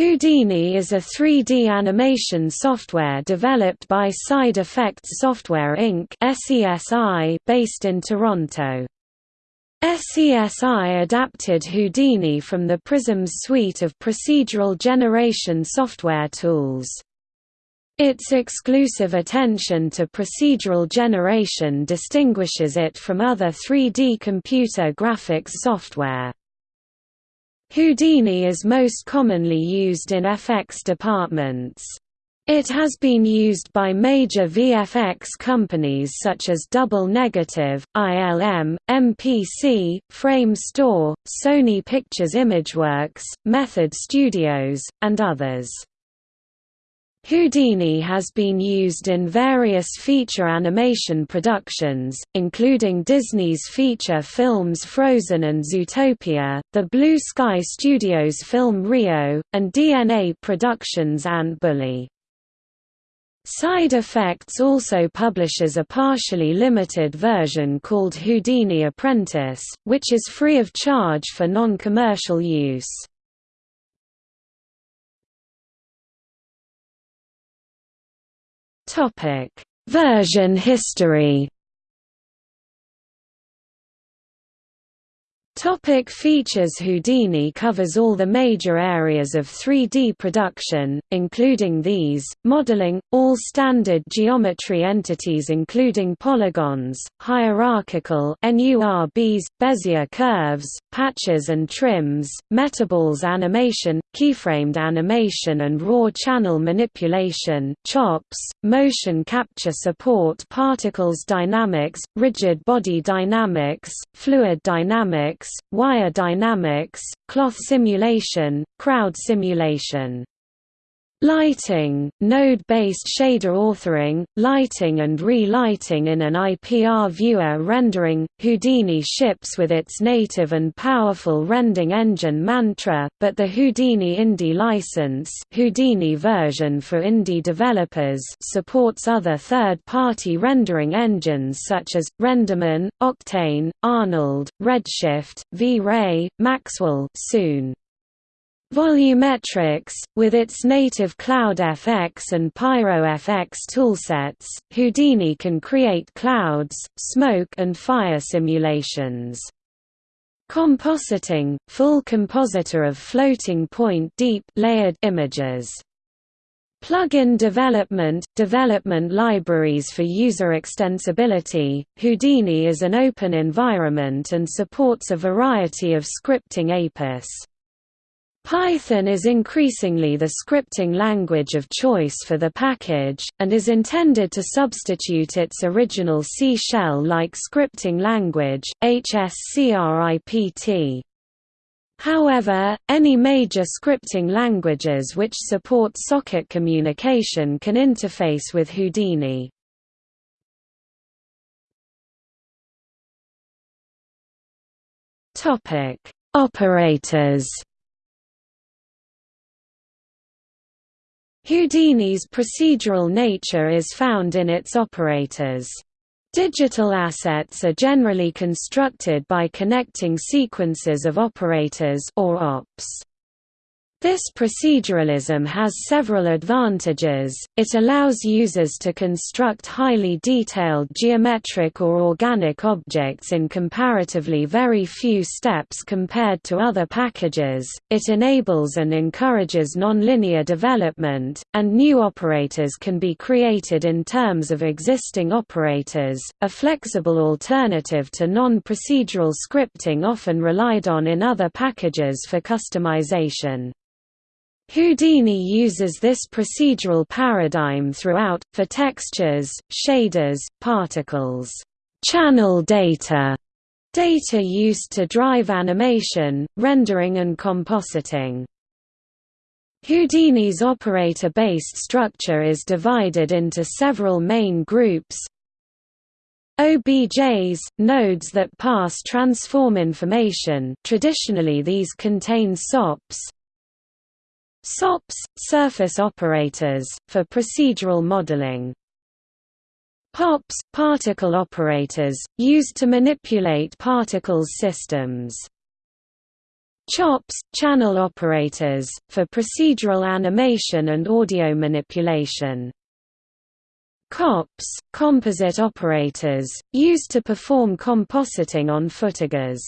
Houdini is a 3D animation software developed by Side Effects Software Inc. based in Toronto. SESI adapted Houdini from the PRISMS suite of procedural generation software tools. Its exclusive attention to procedural generation distinguishes it from other 3D computer graphics software. Houdini is most commonly used in FX departments. It has been used by major VFX companies such as Double Negative, ILM, MPC, Framestore, Sony Pictures Imageworks, Method Studios, and others. Houdini has been used in various feature animation productions, including Disney's feature films Frozen and Zootopia, the Blue Sky Studios film Rio, and DNA Productions' Ant Bully. Side Effects also publishes a partially limited version called Houdini Apprentice, which is free of charge for non-commercial use. Topic: Version history. Topic features Houdini covers all the major areas of 3D production, including these, modeling, all standard geometry entities including polygons, hierarchical NURBs, Bezier curves, patches and trims, metaballs animation, keyframed animation and raw channel manipulation chops, motion capture support particles dynamics, rigid body dynamics, fluid dynamics, wire dynamics, cloth simulation, crowd simulation. Lighting, node-based shader authoring, lighting and re-lighting in an IPR viewer rendering, Houdini ships with its native and powerful rendering engine Mantra, but the Houdini Indie license Houdini version for indie developers supports other third-party rendering engines such as, Renderman, Octane, Arnold, Redshift, V-Ray, Maxwell soon. Volumetrics, with its native CloudFX and PyroFX toolsets, Houdini can create clouds, smoke and fire simulations. Compositing, full compositor of floating point deep layered images. Plugin development – Development libraries for user extensibility, Houdini is an open environment and supports a variety of scripting APIS. Python is increasingly the scripting language of choice for the package, and is intended to substitute its original C shell-like scripting language, HSCRIPT. However, any major scripting languages which support socket communication can interface with Houdini. Operators Houdini's procedural nature is found in its operators. Digital assets are generally constructed by connecting sequences of operators or ops. This proceduralism has several advantages, it allows users to construct highly detailed geometric or organic objects in comparatively very few steps compared to other packages, it enables and encourages nonlinear development, and new operators can be created in terms of existing operators, a flexible alternative to non-procedural scripting often relied on in other packages for customization. Houdini uses this procedural paradigm throughout, for textures, shaders, particles, channel data, data used to drive animation, rendering and compositing. Houdini's operator-based structure is divided into several main groups. OBJs, nodes that pass transform information. Traditionally these contain SOPs SOPs, surface operators, for procedural modeling. POPs, particle operators, used to manipulate particles systems. CHOPS – channel operators, for procedural animation and audio manipulation. COPS – composite operators, used to perform compositing on footagers.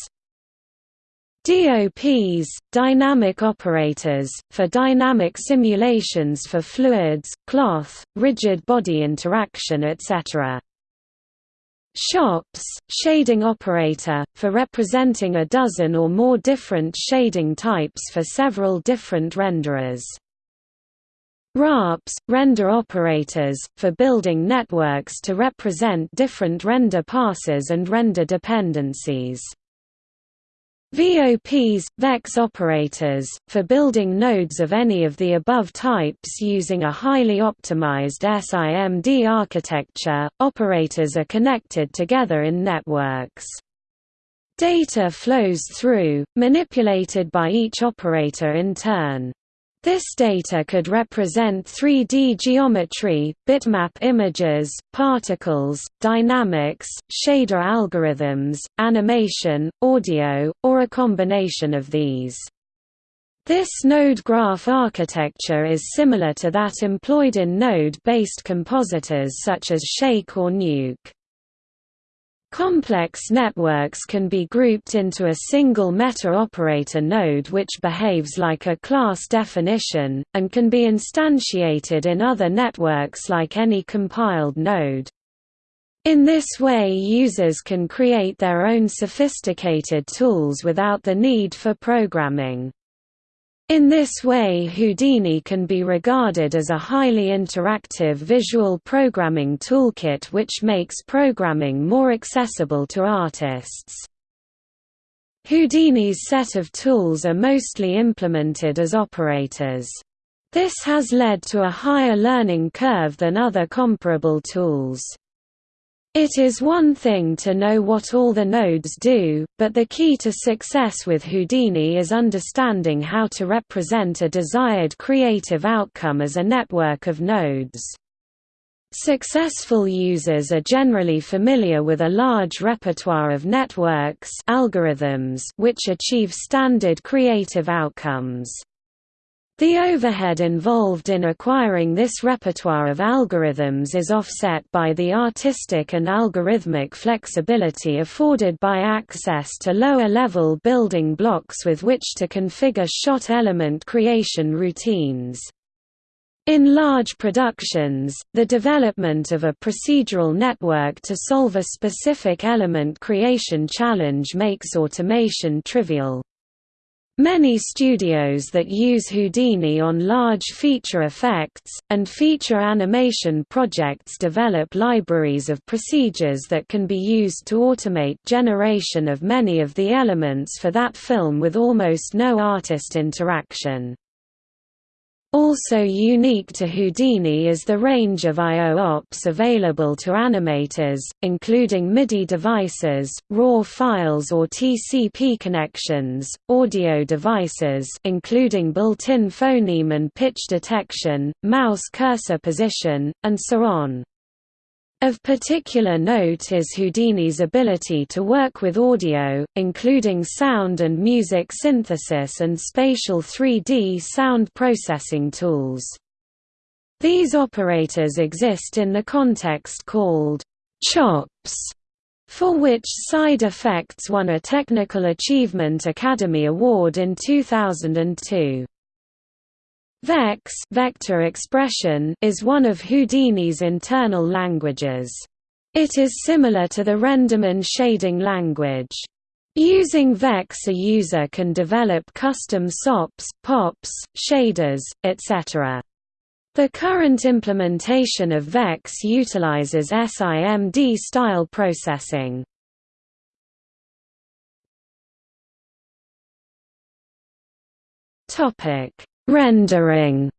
DOPs – dynamic operators, for dynamic simulations for fluids, cloth, rigid body interaction etc. SHOPS shading operator, for representing a dozen or more different shading types for several different renderers. ROPs, render operators, for building networks to represent different render passes and render dependencies. VOPs, VEX operators, for building nodes of any of the above types using a highly optimized SIMD architecture, operators are connected together in networks. Data flows through, manipulated by each operator in turn. This data could represent 3D geometry, bitmap images, particles, dynamics, shader algorithms, animation, audio, or a combination of these. This node graph architecture is similar to that employed in node-based compositors such as Shake or Nuke. Complex networks can be grouped into a single meta-operator node which behaves like a class definition, and can be instantiated in other networks like any compiled node. In this way users can create their own sophisticated tools without the need for programming. In this way Houdini can be regarded as a highly interactive visual programming toolkit which makes programming more accessible to artists. Houdini's set of tools are mostly implemented as operators. This has led to a higher learning curve than other comparable tools. It is one thing to know what all the nodes do, but the key to success with Houdini is understanding how to represent a desired creative outcome as a network of nodes. Successful users are generally familiar with a large repertoire of networks algorithms which achieve standard creative outcomes. The overhead involved in acquiring this repertoire of algorithms is offset by the artistic and algorithmic flexibility afforded by access to lower-level building blocks with which to configure shot element creation routines. In large productions, the development of a procedural network to solve a specific element creation challenge makes automation trivial. Many studios that use Houdini on large feature effects, and feature animation projects develop libraries of procedures that can be used to automate generation of many of the elements for that film with almost no artist interaction. Also unique to Houdini is the range of I.O. ops available to animators, including MIDI devices, RAW files or TCP connections, audio devices including built-in phoneme and pitch detection, mouse cursor position, and so on. Of particular note is Houdini's ability to work with audio, including sound and music synthesis and spatial 3D sound processing tools. These operators exist in the context called CHOPS, for which Side Effects won a Technical Achievement Academy Award in 2002. Vex vector expression is one of Houdini's internal languages. It is similar to the Renderman shading language. Using Vex a user can develop custom SOPs, POPs, shaders, etc. The current implementation of Vex utilizes SIMD style processing. Topic Rendering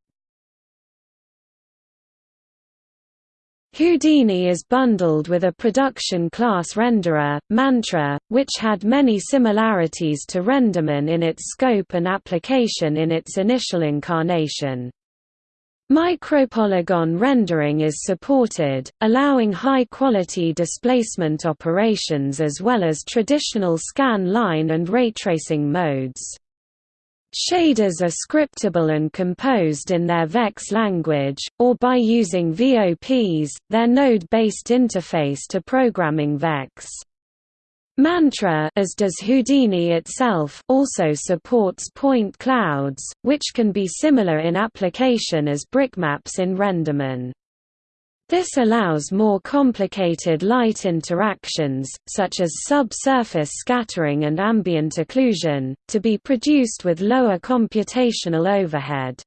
Houdini is bundled with a production class renderer, Mantra, which had many similarities to Renderman in its scope and application in its initial incarnation. Micropolygon rendering is supported, allowing high-quality displacement operations as well as traditional scan line and raytracing modes. Shaders are scriptable and composed in their VEX language, or by using VOPs, their node-based interface to programming VEX. Mantra as does Houdini itself also supports point clouds, which can be similar in application as brickmaps in Renderman. This allows more complicated light interactions, such as subsurface scattering and ambient occlusion, to be produced with lower computational overhead.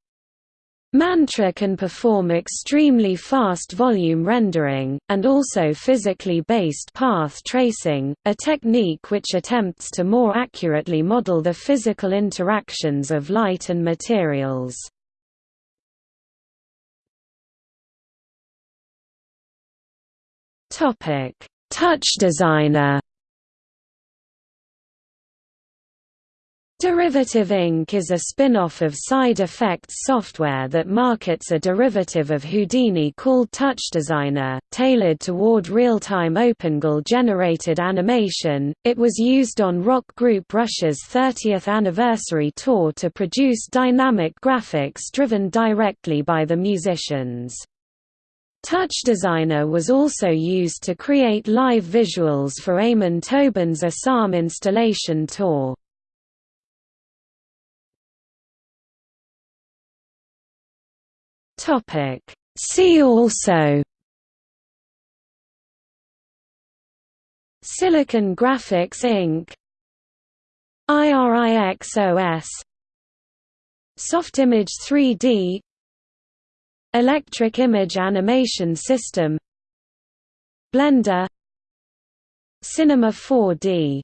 Mantra can perform extremely fast volume rendering, and also physically based path tracing, a technique which attempts to more accurately model the physical interactions of light and materials. Topic: Touch Designer. Derivative Inc. is a spin-off of Side Effects software that markets a derivative of Houdini called Touch Designer, tailored toward real-time OpenGL-generated animation. It was used on rock group Rush's 30th anniversary tour to produce dynamic graphics driven directly by the musicians. Touch Designer was also used to create live visuals for Amon Tobin's ISAM installation tour. See also Silicon Graphics Inc. IRIXOS Softimage 3D Electric Image Animation System Blender Cinema 4D